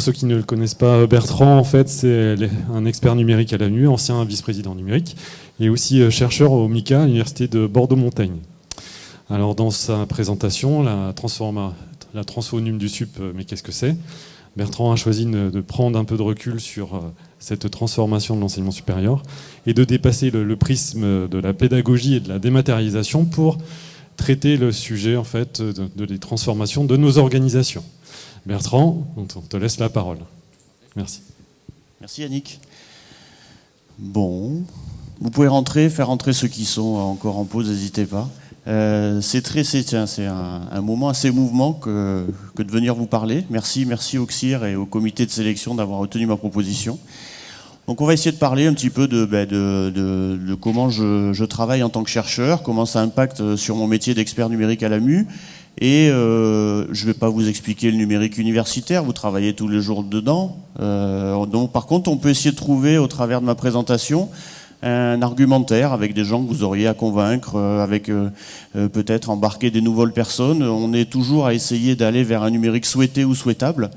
Pour ceux qui ne le connaissent pas, Bertrand, en fait, c'est un expert numérique à l'ANU, ancien vice-président numérique, et aussi euh, chercheur au MICA, l'université de Bordeaux-Montaigne. Alors dans sa présentation, la, transforma, la du SUP, euh, mais qu'est-ce que c'est? Bertrand a choisi de prendre un peu de recul sur euh, cette transformation de l'enseignement supérieur et de dépasser le, prisme de la pédagogie et de la dématérialisation pour traiter le sujet en fait de, de les transformations de nos organisations. Bertrand, on te laisse la parole. Merci. Merci Yannick. Bon, vous pouvez rentrer, faire rentrer ceux qui sont encore en pause, n'hésitez pas. Euh, c'est très, un, moment assez mouvement que, que, de venir vous parler. Merci, merci au CIR et au comité de sélection d'avoir retenu ma proposition. Donc on va essayer de parler un petit peu de, ben, comment je, travaille en tant que chercheur, comment ça impacte sur mon métier d'expert numérique à l'AMU, et euh, je ne vais pas vous expliquer le numérique universitaire, vous travaillez tous les jours dedans. Euh, donc, par contre, on peut essayer de trouver, au travers de ma présentation, un argumentaire avec des gens que vous auriez à convaincre, euh, avec euh, euh, peut-être embarquer des nouvelles personnes. On est toujours à essayer d'aller vers un numérique souhaité ou souhaitable.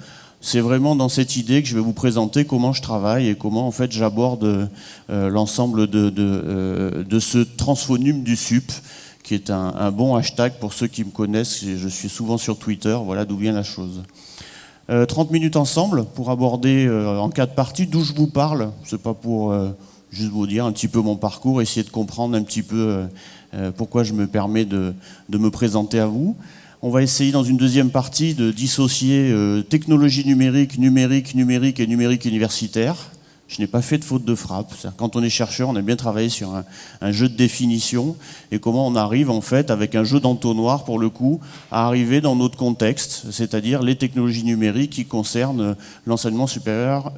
C'est vraiment dans cette idée que je vais vous présenter comment je travaille et comment en fait j'aborde l'ensemble de, de, ce transphonum du SUP qui est un, bon hashtag pour ceux qui me connaissent. Je suis souvent sur Twitter, voilà d'où vient la chose. Euh, 30 minutes ensemble pour aborder euh, en quatre parties d'où je vous parle. C'est pas pour euh, juste vous dire un petit peu mon parcours, essayer de comprendre un petit peu euh, pourquoi je me permets de, me présenter à vous. On va essayer dans une deuxième partie de dissocier technologie numérique, numérique, numérique et numérique universitaire. Je n'ai pas fait de faute de frappe. Quand on est chercheur, on a bien travaillé sur un, jeu de définition et comment on arrive en fait avec un jeu d'entonnoir pour le coup à arriver dans notre contexte, c'est-à-dire les technologies numériques qui concernent l'enseignement supérieur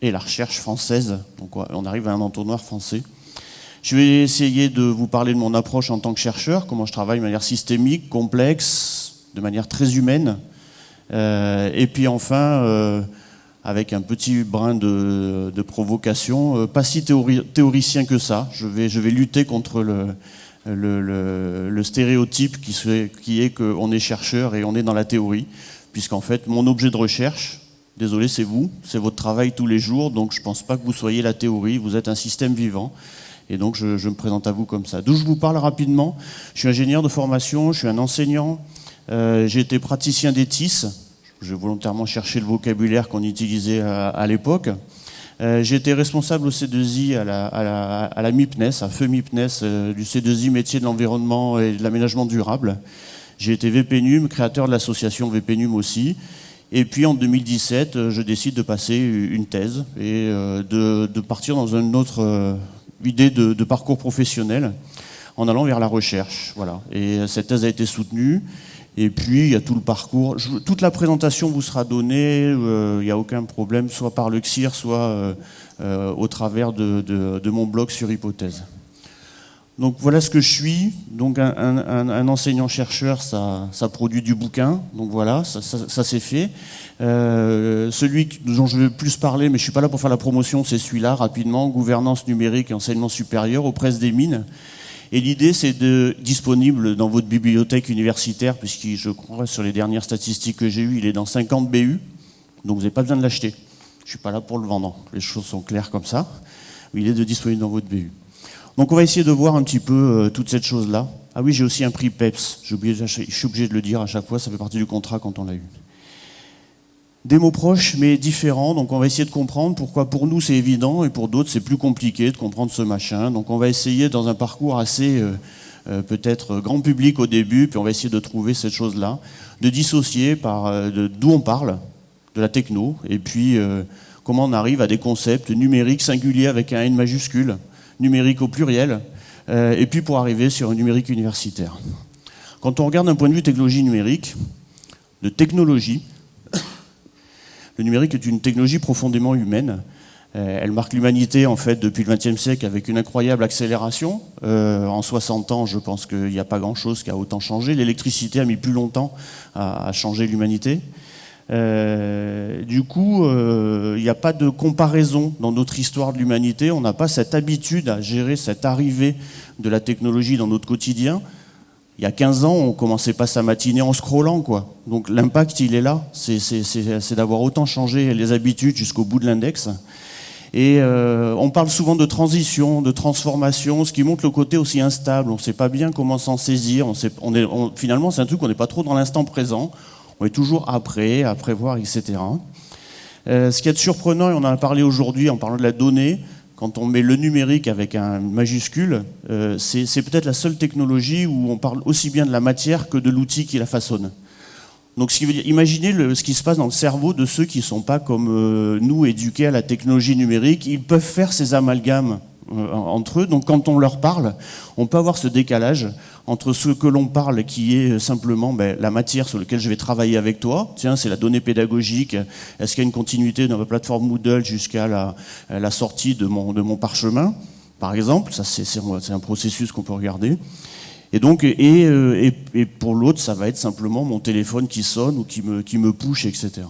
et la recherche française. Donc on arrive à un entonnoir français. Je vais essayer de vous parler de mon approche en tant que chercheur, comment je travaille de manière systémique, complexe, de manière très humaine. Euh, et puis enfin, euh, avec un petit brin de, provocation, euh, pas si théoricien que ça. Je vais, je vais lutter contre le, le, le, le stéréotype qui, qui est qu'on est chercheur et on est dans la théorie, puisqu'en fait, mon objet de recherche, désolé, c'est vous, c'est votre travail tous les jours, donc je ne pense pas que vous soyez la théorie, vous êtes un système vivant. Et donc, je, me présente à vous comme ça. D'où je vous parle rapidement. Je suis ingénieur de formation, je suis un enseignant, euh, j'ai été praticien d'étis, j'ai volontairement cherché le vocabulaire qu'on utilisait à, l'époque. Euh, j'ai été responsable au C2I à la, MIPNES, à feu MIPNES, euh, du C2I métier de l'environnement et de l'aménagement durable. J'ai été VPNUM, créateur de l'association VPNUM aussi. Et puis en 2017, euh, je décide de passer une thèse et de, partir dans une autre idée de, parcours professionnel en allant vers la recherche. Voilà. Et cette thèse a été soutenue. Et puis, il y a tout le parcours. toute la présentation vous sera donnée, euh, il n'y a aucun problème, soit par le CIR, soit euh, euh, au travers de, mon blog sur Hypothèse. Donc voilà ce que je suis. Donc un, enseignant-chercheur, ça, ça, produit du bouquin. Donc voilà, ça, ça, ça s'est fait. Euh, celui dont je veux plus parler, mais je suis pas là pour faire la promotion, c'est celui-là, rapidement, gouvernance numérique et enseignement supérieur aux presses des mines. Et l'idée, c'est de disponible dans votre bibliothèque universitaire, puisque je crois sur les dernières statistiques que j'ai eues, il est dans 50 BU, donc vous n'avez pas besoin de l'acheter. Je suis pas là pour le vendre. Les choses sont claires comme ça. Il est de disponible dans votre BU. Donc on va essayer de voir un petit peu euh, toute cette chose-là. Ah oui, j'ai aussi un prix PEPS. Je suis obligé de le dire à chaque fois, ça fait partie du contrat quand on l'a eu. Des mots proches mais différents, donc on va essayer de comprendre pourquoi pour nous c'est évident et pour d'autres c'est plus compliqué de comprendre ce machin. Donc on va essayer dans un parcours assez euh, euh, peut-être grand public au début, puis on va essayer de trouver cette chose-là, de dissocier par d'où on parle, de la techno, et puis comment on arrive à des concepts numériques singuliers avec un N majuscule, numérique au pluriel, et puis pour arriver sur un numérique universitaire. Quand on regarde d'un point de vue technologie numérique, de technologie, le numérique est une technologie profondément humaine. Euh, elle marque l'humanité en fait depuis le XXe siècle avec une incroyable accélération. Euh, en 60 ans, je pense qu'il n'y a pas grand-chose qui a autant changé. L'électricité a mis plus longtemps à, changer l'humanité. Euh, du coup, il n'y a pas de comparaison dans notre histoire de l'humanité. On n'a pas cette habitude à gérer cette arrivée de la technologie dans notre quotidien il y a 15 ans, on commençait pas sa matinée en scrollant, quoi. Donc l'impact, il est là. C'est d'avoir autant changé les habitudes jusqu'au bout de l'index. Et euh, on parle souvent de transition, de transformation, ce qui montre le côté aussi instable. On ne sait pas bien comment s'en saisir. Finalement, c'est un truc, on n'est pas trop dans l'instant présent. On est toujours après, à prévoir, etc. Euh, ce qui est surprenant, et on en a parlé aujourd'hui en parlant de la donnée, quand on met le numérique avec un majuscule, euh, c'est peut-être la seule technologie où on parle aussi bien de la matière que de l'outil qui la façonne. Donc, imaginez ce qui se passe dans le cerveau de ceux qui ne sont pas comme euh, nous éduqués à la technologie numérique. Ils peuvent faire ces amalgames entre eux. Donc, quand on leur parle, on peut avoir ce décalage entre ce que l'on parle, qui est simplement ben, la matière sur laquelle je vais travailler avec toi. Tiens, c'est la donnée pédagogique. Est-ce qu'il y a une continuité dans la plateforme Moodle jusqu'à la, sortie de mon, parchemin, par exemple? Ça, c'est un processus qu'on peut regarder. Et donc, euh, et, pour l'autre, ça va être simplement mon téléphone qui sonne ou qui me, qui me push, etc.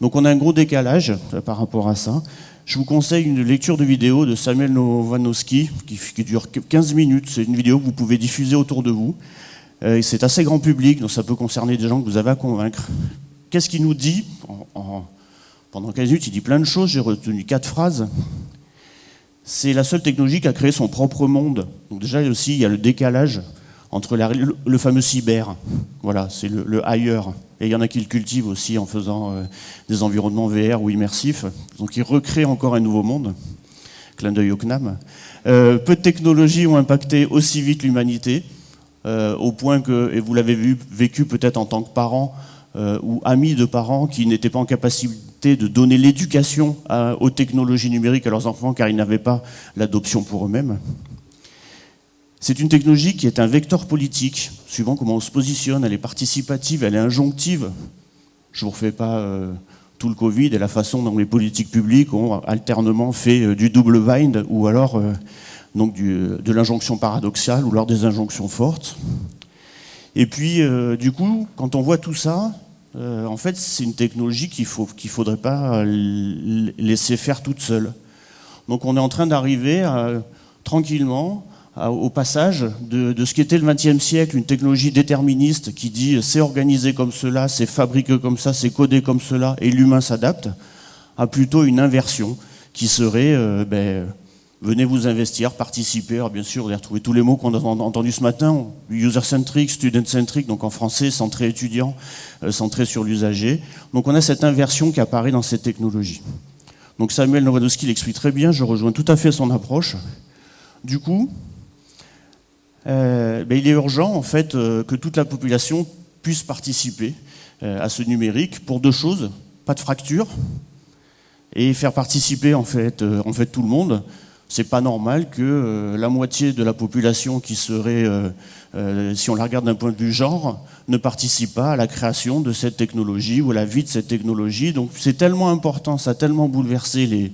Donc on a un gros décalage euh, par rapport à ça. Je vous conseille une lecture de vidéo de Samuel Novanowski qui, dure 15 minutes. C'est une vidéo que vous pouvez diffuser autour de vous. Euh, c'est assez grand public, donc ça peut concerner des gens que vous avez à convaincre. Qu'est-ce qu'il nous dit Pendant 15 minutes, il dit plein de choses. J'ai retenu quatre phrases c'est la seule technologie qui a créé son propre monde. Donc déjà aussi, il y a le décalage entre le, fameux cyber, voilà, c'est le, ailleurs. Et il y en a qui le cultivent aussi en faisant euh, des environnements VR ou immersifs. Donc ils recréent encore un nouveau monde. Clin d'œil au CNAM. Euh, peu de technologies ont impacté aussi vite l'humanité, euh, au point que, et vous l'avez vécu peut-être en tant que parent ou ami de parents qui n'étaient pas en capacité de donner l'éducation aux technologies numériques à leurs enfants car ils n'avaient pas l'adoption pour eux-mêmes. C'est une technologie qui est un vecteur politique, suivant comment on se positionne, elle est participative, elle est injonctive. Je ne vous refais pas euh, tout le Covid et la façon dont les politiques publiques ont alternement fait euh, du double bind ou alors euh, donc de l'injonction paradoxale ou alors des injonctions fortes. Et puis, du coup, quand on voit tout ça, en fait, c'est une technologie qu'il ne faudrait pas laisser faire toute seule. Donc on est en train d'arriver tranquillement au passage de, ce qui était le XXe siècle, une technologie déterministe qui dit c'est organisé comme cela, c'est fabriqué comme ça, c'est codé comme cela, et l'humain s'adapte, à plutôt une inversion qui serait ben, venez vous investir, participer. Alors bien sûr, vous allez retrouver tous les mots qu'on a entendus ce matin, user-centric, student-centric, donc en français, centré étudiant, euh, centré sur l'usager. Donc on a cette inversion qui apparaît dans cette technologie. Donc Samuel Nowadowski l'explique très bien, je rejoins tout à fait son approche. Du coup, euh, il est urgent en fait euh, que toute la population puisse participer à ce numérique pour deux choses, pas de fracture, et faire participer en fait, en fait tout le monde c'est pas normal que euh, la moitié de la population qui serait, euh, euh, si on la regarde d'un point de vue genre, ne participe pas à la création de cette technologie ou à la vie de cette technologie. Donc c'est tellement important, ça a tellement bouleversé les,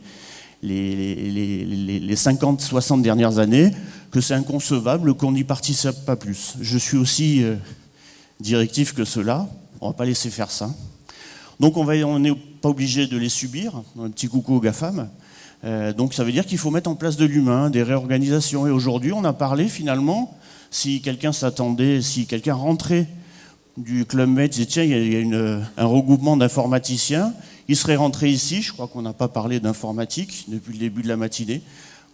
les, les 50, 60 dernières années que c'est inconcevable qu'on n'y participe pas plus. Je suis aussi directif que cela, on ne va pas laisser faire ça. Donc on n'est pas obligé de les subir, un petit coucou aux GAFAM, euh, donc ça veut dire qu'il faut mettre en place de l'humain, des réorganisations. Et aujourd'hui, on a parlé finalement, si quelqu'un s'attendait, si quelqu'un rentrait du Club Med, disait tiens, il y a, un regroupement d'informaticiens, il serait rentré ici, je crois qu'on n'a pas parlé d'informatique depuis le début de la matinée,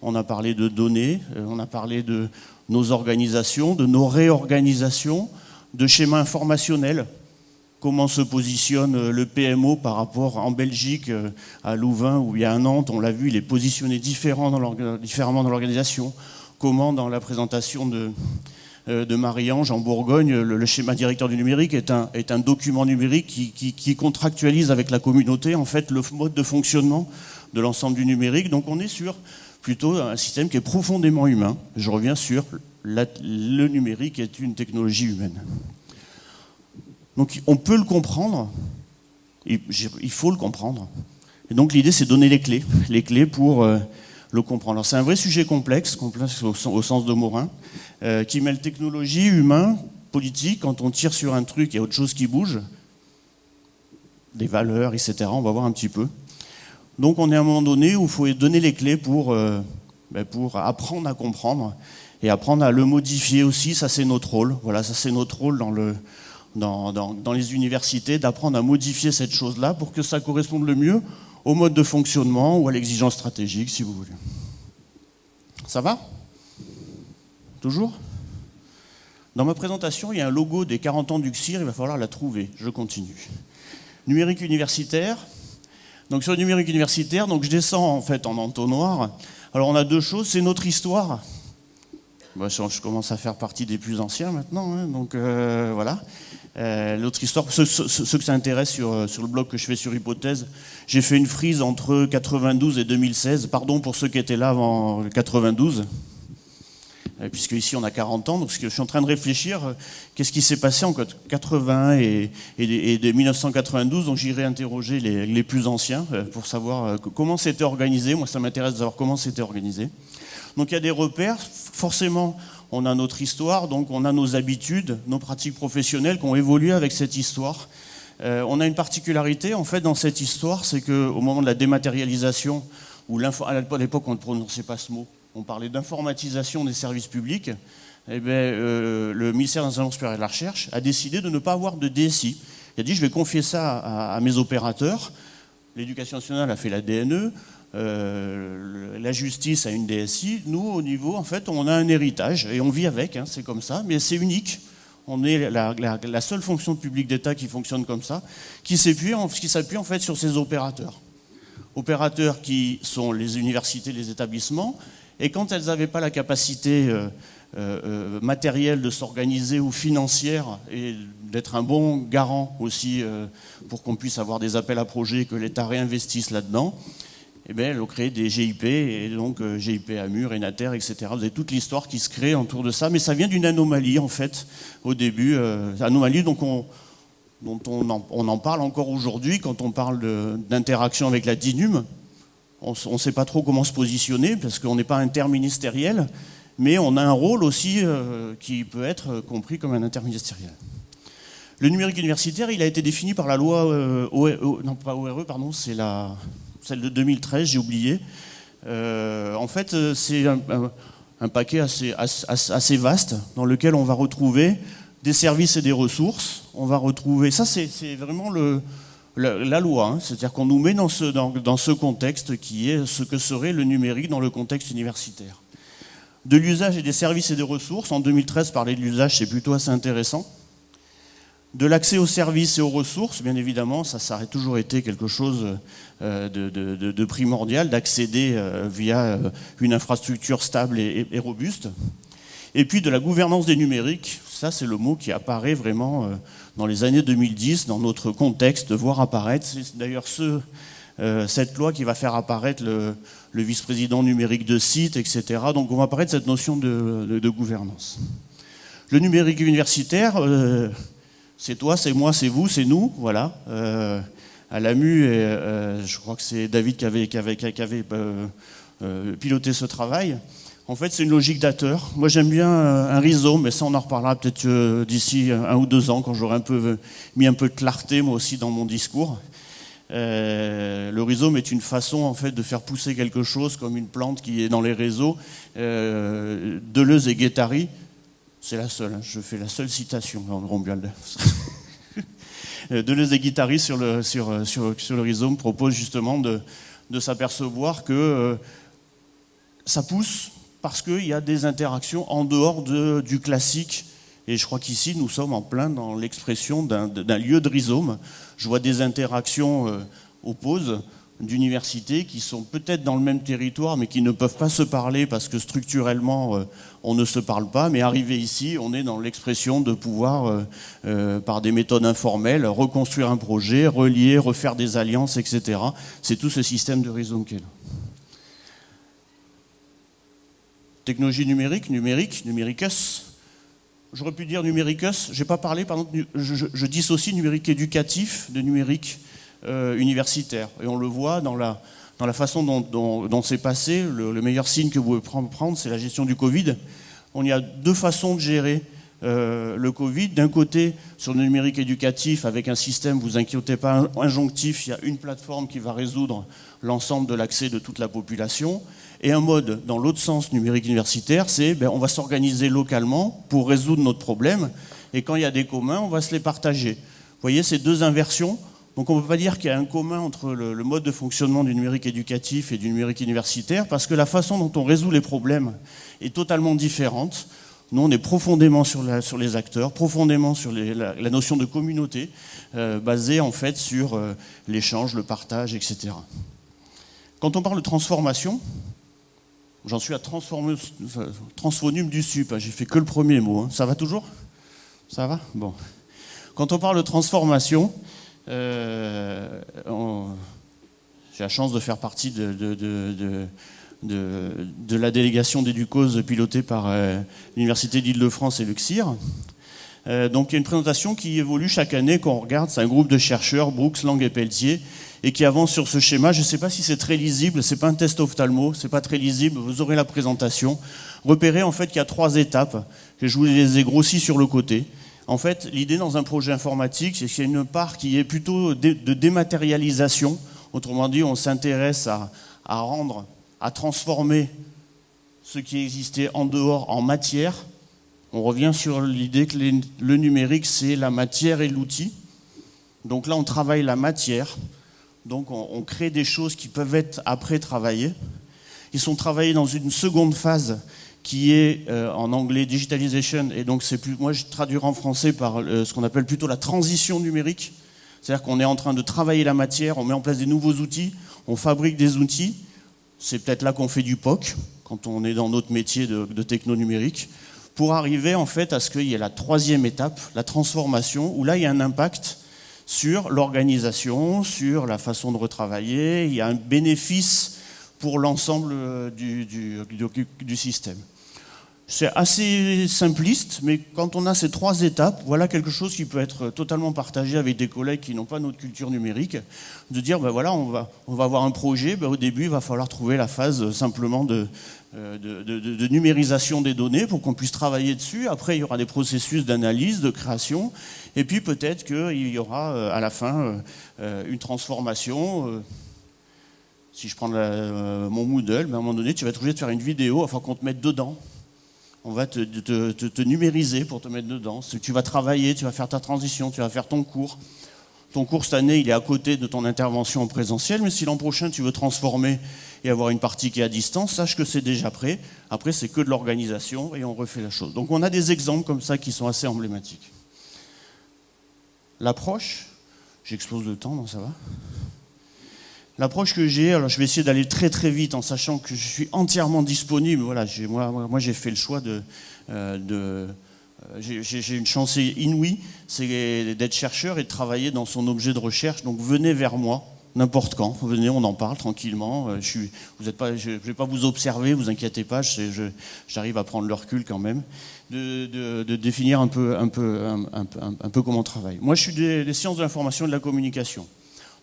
on a parlé de données, euh, on a parlé de nos organisations, de nos réorganisations, de schémas informationnels comment se positionne euh, le PMO par rapport en Belgique, euh, à Louvain ou il y a un Nantes, on l'a vu, il est positionné différemment dans l'organisation. Comment dans la présentation de, Marie-Ange en Bourgogne, le, schéma directeur du numérique est un, document numérique qui, qui, contractualise avec la communauté en fait le mode de fonctionnement de l'ensemble du numérique. Donc on est sur plutôt un système qui est profondément humain. Je reviens sur le numérique est une technologie humaine. Donc on peut le comprendre, il faut le comprendre. Et donc l'idée c'est de donner les clés, les clés pour euh, le comprendre. c'est un vrai sujet complexe, complexe au, sens de Morin, euh, qui mêle technologie, humain, politique. Quand on tire sur un truc, il y a autre chose qui bouge, des valeurs, etc. On va voir un petit peu. Donc on est à un moment donné où il faut donner les clés pour, euh, ben, pour apprendre à comprendre et apprendre à le modifier aussi, ça c'est notre rôle. Voilà, ça c'est notre rôle dans, le, dans, dans les universités, d'apprendre à modifier cette chose-là pour que ça corresponde le mieux au mode de fonctionnement ou à l'exigence stratégique, si vous voulez. Ça va? Toujours? Dans ma présentation, il y a un logo des 40 ans du CIR, il va falloir la trouver. Je continue. Numérique universitaire. Donc sur le numérique universitaire, donc je descends en fait en entonnoir. Alors on a deux choses, c'est notre histoire. Bah, je commence à faire partie des plus anciens maintenant, hein, donc euh, voilà. Euh, l'autre histoire, ceux, ceux, que ça intéresse sur, euh, sur, le blog que je fais sur Hypothèse, j'ai fait une frise entre 92 et 2016. Pardon pour ceux qui étaient là avant 92, euh, puisque ici on a 40 ans. Donc je suis en train de réfléchir, qu'est-ce qui s'est passé en 80 et, et 1992. Donc j'irai interroger les, plus anciens pour savoir comment c'était organisé. Moi, ça m'intéresse de savoir comment c'était organisé. Donc il y a des repères, forcément on a notre histoire, donc on a nos habitudes, nos pratiques professionnelles qui ont évolué avec cette histoire. Euh, on a une particularité en fait dans cette histoire, c'est qu'au moment de la dématérialisation, ou à l'époque on ne prononçait pas ce mot, on parlait d'informatisation des services publics, eh bien, euh, le ministère des Enseignements supérieurs et de la Recherche a décidé de ne pas avoir de DSI. Il a dit je vais confier ça à mes opérateurs. L'éducation nationale a fait la DNE, euh, la justice a une DSI. Nous, au niveau, en fait, on a un héritage et on vit avec, hein, c'est comme ça, mais c'est unique. On est la, seule fonction publique d'État qui fonctionne comme ça, qui s'appuie en, fait sur ces opérateurs. Opérateurs qui sont les universités, les établissements, et quand elles n'avaient pas la capacité euh, euh, matérielle de s'organiser ou financière et d'être un bon garant aussi pour qu'on puisse avoir des appels à projets, que l'État réinvestisse là-dedans, eh bien, elle a créé des GIP, et donc euh, GIP Amur, Enater, etc. Vous avez toute l'histoire qui se crée autour de ça, mais ça vient d'une anomalie, en fait, au début. Euh, anomalie dont on en, parle encore aujourd'hui quand on parle d'interaction avec la DINUM. On ne sait pas trop comment se positionner, parce qu'on n'est pas interministériel, mais on a un rôle aussi euh, qui peut être compris comme un interministériel. Le numérique universitaire, il a été défini par la loi ORE, non pas ORE, pardon, c'est la celle de 2013, j'ai oublié. Euh, en fait, euh, c'est un, paquet assez, assez, vaste dans lequel on va retrouver des services et des ressources. On va retrouver. Ça, c'est vraiment le, la, loi. Hein. C'est-à-dire qu'on nous met dans ce, contexte qui est ce que serait le numérique dans le contexte universitaire. De l'usage et des services et des ressources. En 2013, parler de l'usage, c'est plutôt assez intéressant. De l'accès aux services et aux ressources, bien évidemment, ça, ça toujours été quelque chose euh, de, primordial, d'accéder euh, via euh, une infrastructure stable et, robuste. Et puis de la gouvernance des numériques, ça c'est le mot qui apparaît vraiment dans les années 2010, dans notre contexte, voir apparaître. C'est d'ailleurs ce, cette loi qui va faire apparaître le, vice-président numérique de site, etc. Donc on va apparaître cette notion de, gouvernance. Le numérique universitaire, c'est toi, c'est moi, c'est vous, c'est nous, voilà. Euh, à l'AMU, euh, je crois que c'est David qui avait, euh, piloté ce travail. En fait, c'est une logique d'acteur. Moi, j'aime bien un rhizome, mais ça, on en reparlera peut-être d'ici un ou deux ans, quand j'aurai mis un peu de clarté, moi aussi, dans mon discours. le rhizome est une façon en fait de faire pousser quelque chose comme une plante qui est dans les réseaux. Deleuze et Guettari c'est la seule, hein. je fais la seule citation en Romuald. Deleuze et Guittari sur le, rhizome propose justement de, s'apercevoir que euh, ça pousse parce qu'il y a des interactions en dehors de, du classique. Et je crois qu'ici, nous sommes en plein dans l'expression d'un lieu de rhizome. Je vois des interactions euh, d'universités qui sont peut-être dans le même territoire mais qui ne peuvent pas se parler parce que structurellement euh, on ne se parle pas, mais arrivé ici, on est dans l'expression de pouvoir, euh, euh, par des méthodes informelles, reconstruire un projet, relier, refaire des alliances, etc. C'est tout ce système de rhizome qui est là. Technologie numérique, numérique, numéricus. J'aurais pu dire numéricus, je n'ai pas parlé, pardon, je, je, dissocie numérique éducatif de numérique euh, universitaire. Et on le voit dans la, dans la façon dont, c'est passé. Le, meilleur signe que vous pouvez prendre, c'est la gestion du Covid. On y a deux façons de gérer euh, le Covid. D'un côté, sur le numérique éducatif, avec un système, vous inquiétez pas, injonctif, il y a une plateforme qui va résoudre l'ensemble de l'accès de toute la population. Et un mode dans l'autre sens numérique universitaire, c'est ben, on va s'organiser localement pour résoudre notre problème. Et quand il y a des communs, on va se les partager. Vous voyez ces deux inversions donc on ne peut pas dire qu'il y a un commun entre le, mode de fonctionnement du numérique éducatif et du numérique universitaire, parce que la façon dont on résout les problèmes est totalement différente. Nous, on est profondément sur, les acteurs, profondément sur la, notion de communauté, euh, basée en fait sur euh, l'échange, le partage, etc. Quand on parle de transformation, j'en suis à transphonum du sup, hein, j'ai fait que le premier mot. Hein. Ça va toujours? Ça va? Bon. Quand on parle de transformation, euh, j'ai la chance de faire partie de, la délégation d'Éducause pilotée par euh, l'Université d'Île-de-France et le. Euh, donc il y a une présentation qui évolue chaque année quand on regarde, c'est un groupe de chercheurs, Brooks, Lang et Pelletier, et qui avance sur ce schéma. Je ne sais pas si c'est très lisible, c'est pas un test ophtalmo, c'est pas très lisible, vous aurez la présentation. Repérez en fait qu'il y a trois étapes, que je vous les ai grossies sur le côté. En fait, l'idée dans un projet informatique, c'est qu'il y a une part qui est plutôt de dématérialisation. Autrement dit, on s'intéresse à, rendre, à transformer ce qui existait en dehors en matière. On revient sur l'idée que le numérique, c'est la matière et l'outil. Donc là, on travaille la matière. Donc on, crée des choses qui peuvent être après travaillées. Ils sont travaillés dans une seconde phase qui est euh, en anglais digitalization, et donc c'est plus, moi je traduirai en français par euh, ce qu'on appelle plutôt la transition numérique. C'est-à-dire qu'on est en train de travailler la matière, on met en place des nouveaux outils, on fabrique des outils. C'est peut-être là qu'on fait du POC, quand on est dans notre métier de, de techno numérique, pour arriver en fait à ce qu'il y ait la troisième étape, la transformation, où là il y a un impact sur l'organisation, sur la façon de retravailler, il y a un bénéfice pour l'ensemble euh, du système. C'est assez simpliste, mais quand on a ces trois étapes, voilà quelque chose qui peut être totalement partagé avec des collègues qui n'ont pas notre culture numérique, de dire, ben voilà, on va, avoir un projet, ben au début, il va falloir trouver la phase euh, simplement euh, de, numérisation des données pour qu'on puisse travailler dessus. Après, il y aura des processus d'analyse, de création, et puis peut-être qu'il y aura euh, à la fin une transformation. Si je prends mon Moodle, ben à un moment donné, tu vas être obligé de faire une vidéo afin qu'on te mette dedans on va te, numériser pour te mettre dedans. Tu vas travailler, tu vas faire ta transition, tu vas faire ton cours. Ton cours cette année, il est à côté de ton intervention en présentiel, mais si l'an prochain tu veux transformer et avoir une partie qui est à distance, sache que c'est déjà prêt. Après, c'est que de l'organisation et on refait la chose. Donc on a des exemples comme ça qui sont assez emblématiques. L'approche, j'explose le temps, non ça va? L'approche que j'ai, alors je vais essayer d'aller très très vite en sachant que je suis entièrement disponible. Voilà, moi, j'ai fait le choix de, euh, euh, j'ai une chance inouïe, c'est d'être chercheur et de travailler dans son objet de recherche. Donc venez vers moi, n'importe quand. Venez, on en parle tranquillement. Euh, je ne vais pas vous observer, vous inquiétez pas. J'arrive à prendre le recul quand même, de, définir un peu, un, peu, un, un, peu comment on travaille. Moi, je suis des, des sciences de l'information et de la communication.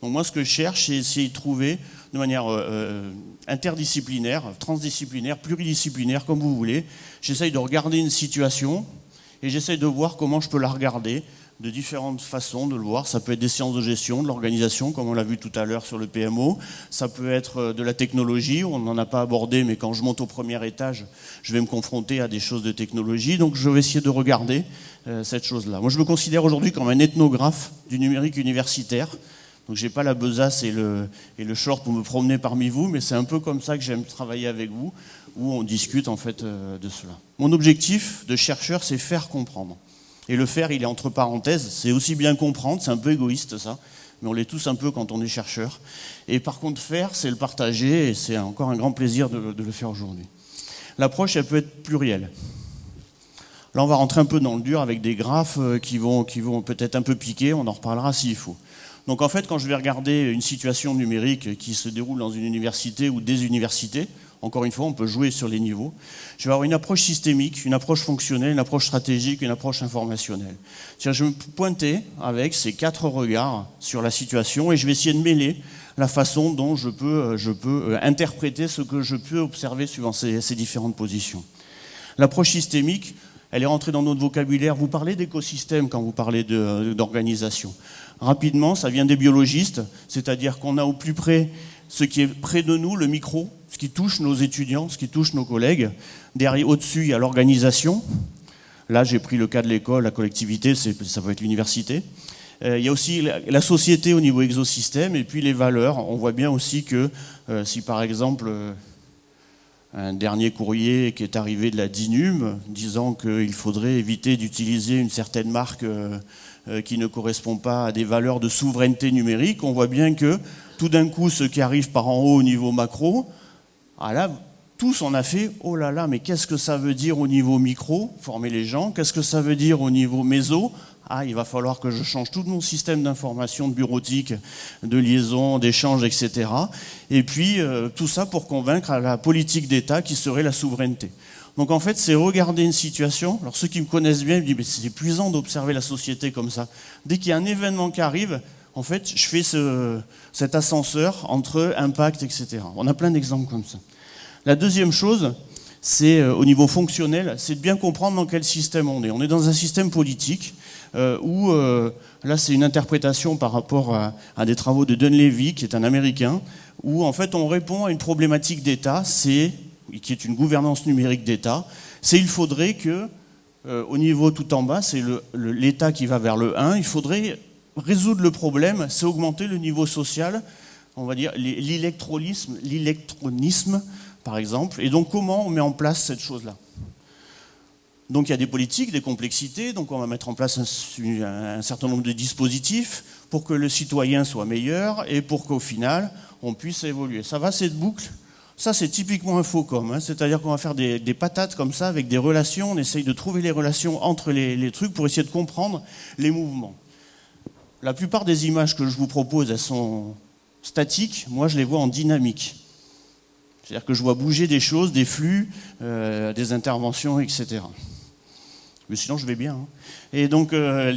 Donc moi, ce que je cherche, c'est essayer de trouver de manière euh, euh, interdisciplinaire, transdisciplinaire, pluridisciplinaire, comme vous voulez. J'essaye de regarder une situation et j'essaye de voir comment je peux la regarder de différentes façons de le voir. Ça peut être des sciences de gestion, de l'organisation, comme on l'a vu tout à l'heure sur le PMO. Ça peut être euh, de la technologie, on n'en a pas abordé, mais quand je monte au premier étage, je vais me confronter à des choses de technologie. Donc je vais essayer de regarder cette chose-là. Moi, je me considère aujourd'hui comme un ethnographe du numérique universitaire. Donc j'ai pas la besace et le, et le short pour me promener parmi vous, mais c'est un peu comme ça que j'aime travailler avec vous, où on discute en fait euh, de cela. Mon objectif de chercheur, c'est faire comprendre. Et le faire, il est entre parenthèses, c'est aussi bien comprendre, c'est un peu égoïste ça, mais on l'est tous un peu quand on est chercheur. Et par contre, faire, c'est le partager, et c'est encore un grand plaisir de, le faire aujourd'hui. L'approche, elle peut être plurielle. Là, on va rentrer un peu dans le dur avec des graphes euh, qui vont peut-être un peu piquer, on en reparlera s'il faut. Donc en fait, quand je vais regarder une situation numérique qui se déroule dans une université ou des universités, encore une fois, on peut jouer sur les niveaux. Je vais avoir une approche systémique, une approche fonctionnelle, une approche stratégique, une approche informationnelle. Je vais me pointer avec ces quatre regards sur la situation et je vais essayer de mêler la façon dont je peux, euh, je peux euh, interpréter ce que je peux observer suivant ces, ces différentes positions. L'approche systémique, elle est rentrée dans notre vocabulaire. Vous parlez d'écosystème quand vous parlez euh, d'organisation rapidement, ça vient des biologistes, c'est-à-dire qu'on a au plus près ce qui est près de nous, le micro, ce qui touche nos étudiants, ce qui touche nos collègues. Derrière, au-dessus, il y a l'organisation. Là, j'ai pris le cas de l'école, la collectivité, ça peut être l'université. Euh, il y a aussi la, société au niveau exosystème et puis les valeurs. On voit bien aussi que euh, si par exemple euh, un dernier courrier qui est arrivé de la DINUM disant qu'il faudrait éviter d'utiliser une certaine marque qui ne correspond pas à des valeurs de souveraineté numérique, on voit bien que tout d'un coup, ce qui arrive par en haut au niveau macro, ah là, tous on a fait, oh là là, mais qu'est-ce que ça veut dire au niveau micro, former les gens, qu'est-ce que ça veut dire au niveau méso, ah, il va falloir que je change tout mon système d'information, de bureautique, de liaison, d'échange, etc. Et puis, euh, tout ça pour convaincre la politique d'État qui serait la souveraineté. Donc en fait, c'est regarder une situation. Alors ceux qui me connaissent bien, me disent, mais c'est épuisant d'observer la société comme ça. Dès qu'il y a un événement qui arrive, en fait, je fais ce, cet ascenseur entre impact, etc. On a plein d'exemples comme ça. La deuxième chose, c'est euh, au niveau fonctionnel, c'est de bien comprendre dans quel système on est. On est dans un système politique euh, où, euh, là c'est une interprétation par rapport à, des travaux de Dunleavy, qui est un Américain, où en fait on répond à une problématique d'État, c'est qui est une gouvernance numérique d'État, c'est il faudrait que, euh, au niveau tout en bas, c'est l'État qui va vers le 1, il faudrait résoudre le problème, c'est augmenter le niveau social, on va dire l'électronisme, l'électronisme par exemple, et donc comment on met en place cette chose-là? Donc il y a des politiques, des complexités, donc on va mettre en place un, certain nombre de dispositifs pour que le citoyen soit meilleur et pour qu'au final, on puisse évoluer. Ça va cette boucle? Ça, c'est typiquement un faux com. Hein. C'est-à-dire qu'on va faire des, patates comme ça avec des relations. On essaye de trouver les relations entre les, trucs pour essayer de comprendre les mouvements. La plupart des images que je vous propose, elles sont statiques. Moi, je les vois en dynamique. C'est-à-dire que je vois bouger des choses, des flux, euh, des interventions, etc. Mais sinon, je vais bien. Hein. Et donc, euh,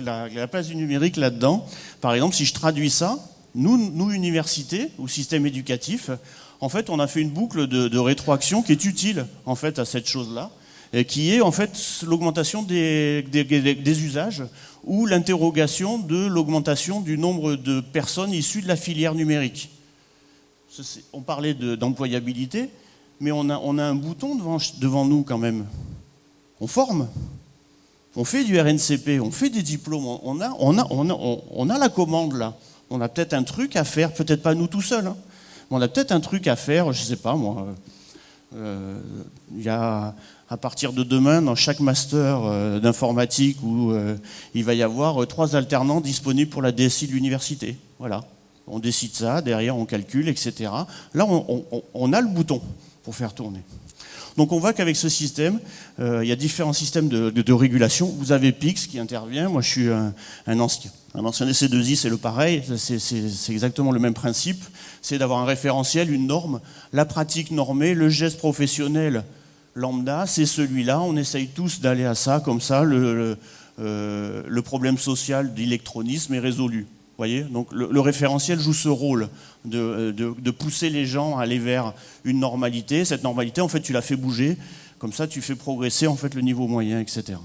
la, place du numérique là-dedans, par exemple, si je traduis ça, nous, nous, universités ou système éducatif, en fait, on a fait une boucle de, rétroaction qui est utile, en fait, à cette chose-là, et qui est, en fait, l'augmentation des, usages ou l'interrogation de l'augmentation du nombre de personnes issues de la filière numérique. On parlait d'employabilité, mais on a, un bouton devant, nous quand même on forme, on fait du RNCP, on fait des diplômes, on a, la commande là. On a peut-être un truc à faire, peut-être pas nous tout seuls, hein. mais on a peut-être un truc à faire, je ne sais pas moi. Euh, il y a à partir de demain dans chaque master euh, d'informatique où euh, il va y avoir trois alternants disponibles pour la DSI de l'université. Voilà. On décide ça, derrière on calcule, etc. Là, on a le bouton pour faire tourner. Donc on voit qu'avec ce système, euh, il y a différents systèmes de, régulation. Vous avez PIX qui intervient. Moi, je suis un, ancien. Un ancien DC2I, c'est le pareil. C'est exactement le même principe. C'est d'avoir un référentiel, une norme, la pratique normée, le geste professionnel lambda, c'est celui-là. On essaye tous d'aller à ça, comme ça, le, euh, le problème social d'électronisme est résolu voyez Donc le, référentiel joue ce rôle de, de, pousser les gens à aller vers une normalité. Cette normalité, en fait, tu la fais bouger. Comme ça, tu fais progresser en fait le niveau moyen, etc.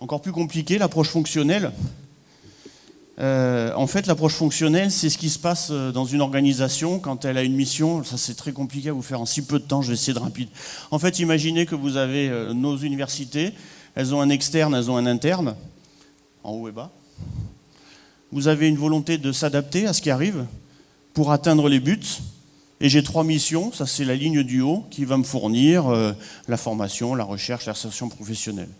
Encore plus compliqué, l'approche fonctionnelle. Euh, en fait, l'approche fonctionnelle, c'est ce qui se passe euh, dans une organisation quand elle a une mission. Ça, c'est très compliqué à vous faire en si peu de temps. Je vais essayer de rapide. En fait, imaginez que vous avez euh, nos universités. Elles ont un externe, elles ont un interne, en haut et bas vous avez une volonté de s'adapter à ce qui arrive pour atteindre les buts. Et j'ai trois missions, ça c'est la ligne du haut qui va me fournir euh, la formation, la recherche, l'insertion professionnelle.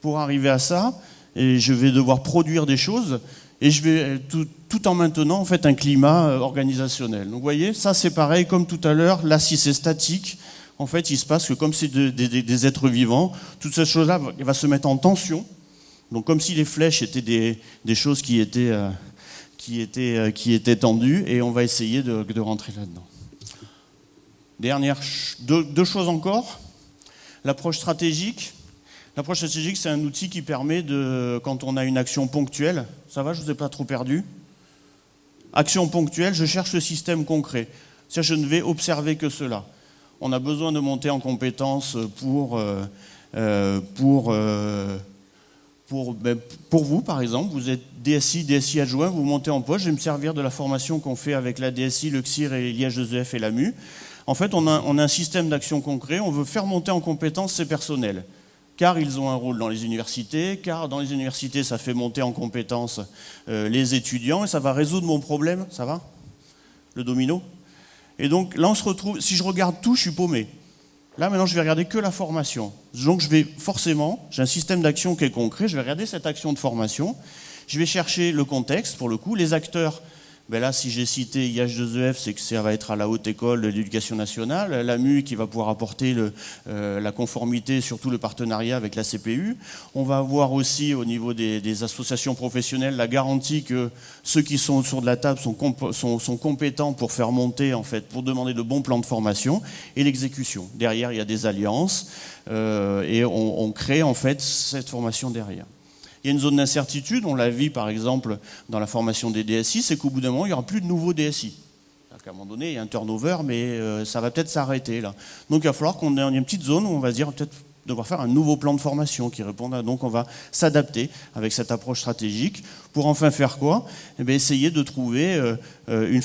Pour arriver à ça, et je vais devoir produire des choses et je vais tout, en maintenant en fait un climat euh, organisationnel. Donc vous voyez, ça c'est pareil comme tout à l'heure. Là, si c'est statique, en fait, il se passe que comme c'est des êtres vivants, toutes ces choses-là vont se mettre en tension donc comme si les flèches étaient des, choses qui étaient, euh, euh, qui étaient tendues, et on va essayer de, rentrer là-dedans. Dernière, deux, choses encore. L'approche stratégique. L'approche stratégique, c'est un outil qui permet de, quand on a une action ponctuelle, ça va, je ne vous ai pas trop perdu. Action ponctuelle, je cherche le système concret. cest je ne vais observer que cela. On a besoin de monter en compétence pour, euh, pour pour, ben, pour vous, par exemple, vous êtes DSI, DSI adjoint, vous montez en poste, je vais me servir de la formation qu'on fait avec la DSI, le CIR et l'IH2EF et l'AMU. En fait, on a, on a un système d'action concret, on veut faire monter en compétence ces personnels car ils ont un rôle dans les universités, car dans les universités, ça fait monter en compétence euh, les étudiants, et ça va résoudre mon problème, ça va? Le domino? Et donc là, on se retrouve, si je regarde tout, je suis paumé. Là, maintenant, je vais regarder que la formation. Donc, je vais forcément, j'ai un système d'action qui est concret, je vais regarder cette action de formation, je vais chercher le contexte, pour le coup, les acteurs ben là, si j'ai cité IH2EF, c'est que ça va être à la haute école de l'éducation nationale, l'AMU qui va pouvoir apporter euh, la conformité, surtout le partenariat avec la CPU. On va avoir aussi au niveau des, associations professionnelles la garantie que ceux qui sont autour de la table sont, compétents pour faire monter, en fait, pour demander de bons plans de formation et l'exécution. Derrière, il y a des alliances euh, et on, on crée en fait cette formation derrière. Il y a une zone d'incertitude, on l'a vu par exemple dans la formation des DSI, c'est qu'au bout d'un moment, il n'y aura plus de nouveaux DSI. À un moment donné, il y a un turnover, mais euh, ça va peut-être s'arrêter là. Donc il va falloir qu'on ait une petite zone où on va se dire peut-être devoir faire un nouveau plan de formation qui réponde à... Donc on va s'adapter avec cette approche stratégique pour enfin faire quoi? Eh bien, Essayer de trouver euh, euh, une,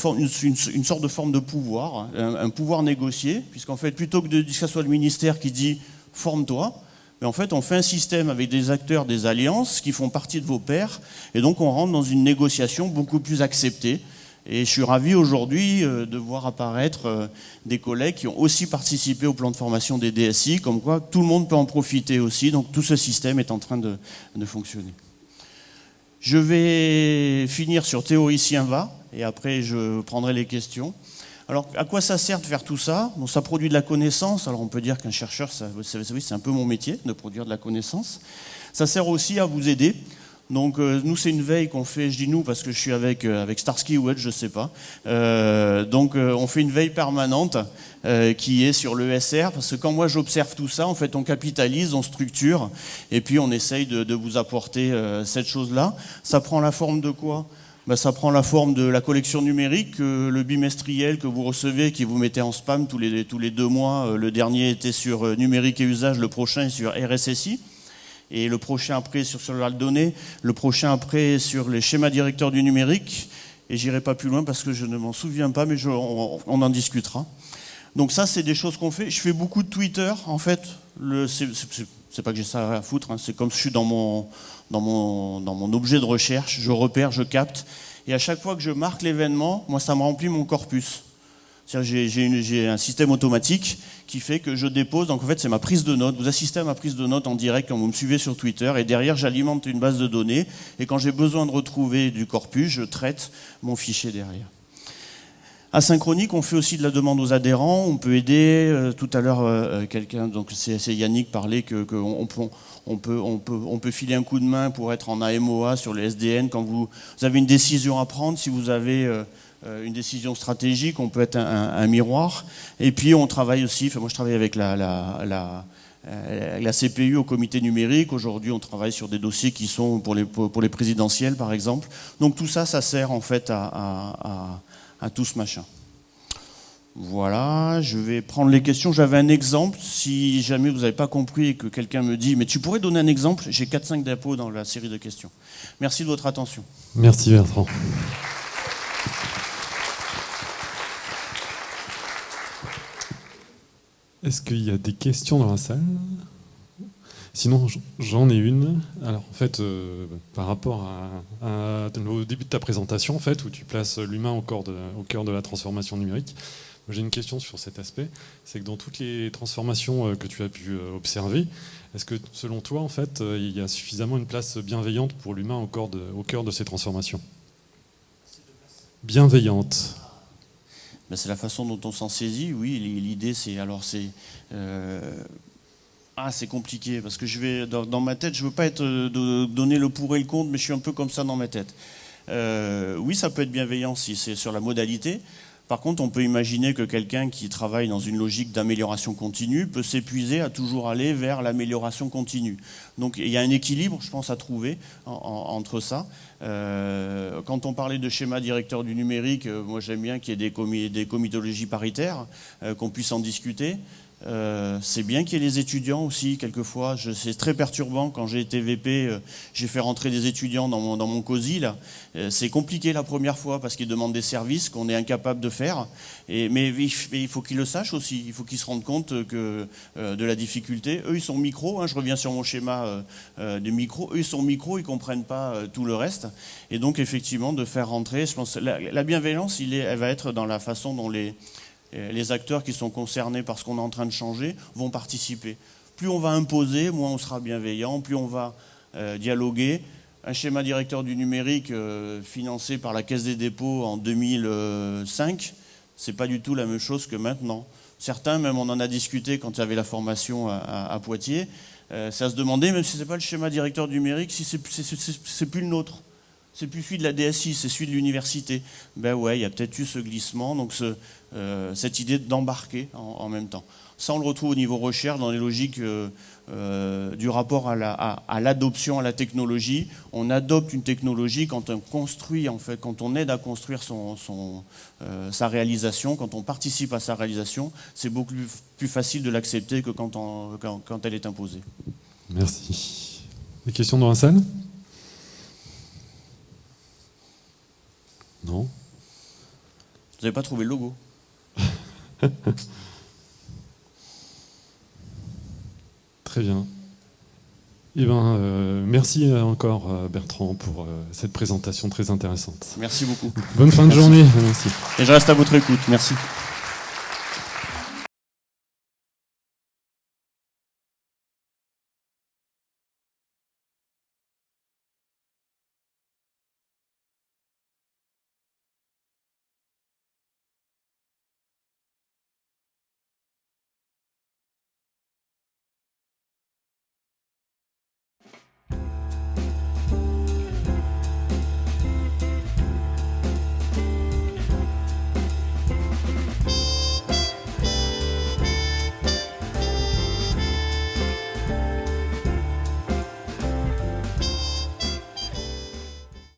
sorte de forme de pouvoir, hein, un, un pouvoir négocié, puisqu'en fait, plutôt que, de, que ce soit le ministère qui dit « forme-toi », mais en fait, on fait un système avec des acteurs des alliances qui font partie de vos pairs, et donc on rentre dans une négociation beaucoup plus acceptée. Et je suis ravi aujourd'hui euh, de voir apparaître euh, des collègues qui ont aussi participé au plan de formation des DSI, comme quoi tout le monde peut en profiter aussi, donc tout ce système est en train de, de fonctionner. Je vais finir sur Théoricien va, et après je prendrai les questions. Alors, à quoi ça sert de faire tout ça Ça produit de la connaissance. Alors, on peut dire qu'un chercheur, c'est un peu mon métier, de produire de la connaissance. Ça sert aussi à vous aider. Donc, euh, nous, c'est une veille qu'on fait, je dis nous parce que je suis avec, euh, avec Starsky ou Edge, je sais pas. Euh, donc, on fait une veille permanente qui est sur l'ESR, parce que quand moi j'observe tout ça, en fait, on capitalise, on structure, et puis on essaye de vous apporter cette chose-là. Ça prend la forme de quoi? Bah, ça prend la forme de la collection numérique, le bimestriel que vous recevez, qui vous mettez en spam tous les, tous les deux mois. Euh, le dernier était sur euh, numérique et usage, le prochain sur RSSI. Et le prochain après sur sur de données, le prochain après sur les schémas directeurs du numérique. Et j'irai pas plus loin parce que je ne m'en souviens pas, mais on, en discutera. Donc ça, c'est des choses qu'on fait. Je fais beaucoup de Twitter. En fait, c'est pas que j'ai ça à foutre. Hein. C'est comme je suis dans mon, dans mon, dans mon objet de recherche, je repère, je capte, et à chaque fois que je marque l'événement, moi ça me remplit mon corpus. J'ai un système automatique qui fait que je dépose, donc en fait c'est ma prise de notes, vous assistez à ma prise de notes en direct quand vous me suivez sur Twitter, et derrière j'alimente une base de données, et quand j'ai besoin de retrouver du corpus, je traite mon fichier derrière. Asynchronique, on fait aussi de la demande aux adhérents, on peut aider, euh, tout à l'heure euh, euh, quelqu'un, donc c'est Yannick parlait que on peut, on, peut, on peut filer un coup de main pour être en AMOA sur le SDN quand vous, avez une décision à prendre, si vous avez euh, euh, une décision stratégique, on peut être un, miroir. Et puis on travaille aussi, enfin moi je travaille avec la, la, euh, la, CPU au comité numérique. Aujourd'hui, on travaille sur des dossiers qui sont pour les, pour les présidentielles, par exemple. Donc tout ça, ça sert en fait à, à, à tout ce machin. Voilà, je vais prendre les questions. J'avais un exemple. Si jamais vous n'avez pas compris et que quelqu'un me dit, mais tu pourrais donner un exemple, j'ai 4-5 d'impôts dans la série de questions. Merci de votre attention. Merci Bertrand. Est-ce qu'il y a des questions dans la salle? Sinon, j'en ai une. Alors, en fait, euh, par rapport à, au début de ta présentation, en fait, où tu places l'humain au cœur de la transformation numérique, j'ai une question sur cet aspect, c'est que dans toutes les transformations euh, que tu as pu euh, observer, est-ce que selon toi, en fait, euh, il y a suffisamment une place bienveillante pour l'humain au, cœur de ces transformations? Bienveillante. Ben, c'est la façon dont on s'en saisit, oui. L'idée, c'est alors c'est ah, c'est compliqué parce que je vais dans, ma tête, je veux pas être de, donner le pour et le contre, mais je suis un peu comme ça dans ma tête. oui, ça peut être bienveillant si c'est sur la modalité. Par contre, on peut imaginer que quelqu'un qui travaille dans une logique d'amélioration continue peut s'épuiser à toujours aller vers l'amélioration continue. Donc il y a un équilibre, je pense, à trouver entre ça. Euh, quand on parlait de schéma directeur du numérique, euh, moi j'aime bien qu'il y ait des, comitologies paritaires, euh, qu'on puisse en discuter. Euh, c'est bien qu'il y ait les étudiants aussi, quelquefois. C'est très perturbant. Quand j'ai été VP, euh, j'ai fait rentrer des étudiants dans mon, dans mon COSI. Euh, c'est compliqué la première fois parce qu'ils demandent des services qu'on est incapable de faire. Mais, il faut qu'ils le sachent aussi. Il faut qu'ils se rendent compte de la difficulté. Eux, ils sont micro. Hein, je reviens sur mon schéma de micro. Eux, ils sont micro. Ils ne comprennent pas tout le reste. Et donc, effectivement, de faire rentrer, je pense, la, la bienveillance, elle va être dans la façon dont les les acteurs qui sont concernés par ce qu'on est en train de changer vont participer. Plus on va imposer, moins on sera bienveillant, plus on va euh, dialoguer. Un schéma directeur du numérique euh, financé par la Caisse des dépôts en 2005, c'est pas du tout la même chose que maintenant. Certains, même on en a discuté quand il y avait la formation à, Poitiers, euh, ça se demandait, même si ce n'est pas le schéma directeur du numérique, si c'est plus le nôtre c'est plus celui de la DSI, c'est celui de l'université. Ben ouais, il y a peut-être eu ce glissement, donc euh, cette idée d'embarquer en, même temps. Ça, on le retrouve au niveau recherche, dans les logiques euh, euh, du rapport à l'adoption à, la technologie. On adopte une technologie quand on construit, en fait, quand on aide à construire son, sa réalisation, quand on participe à sa réalisation, c'est beaucoup plus, facile de l'accepter que quand, quand, quand elle est imposée. Merci. Des questions dans la salle? Non Vous n'avez pas trouvé le logo? Très bien. Eh ben, euh, merci encore euh, Bertrand pour euh, cette présentation très intéressante. Merci beaucoup. Bonne fin de journée. Merci. Et je reste à votre écoute. Merci.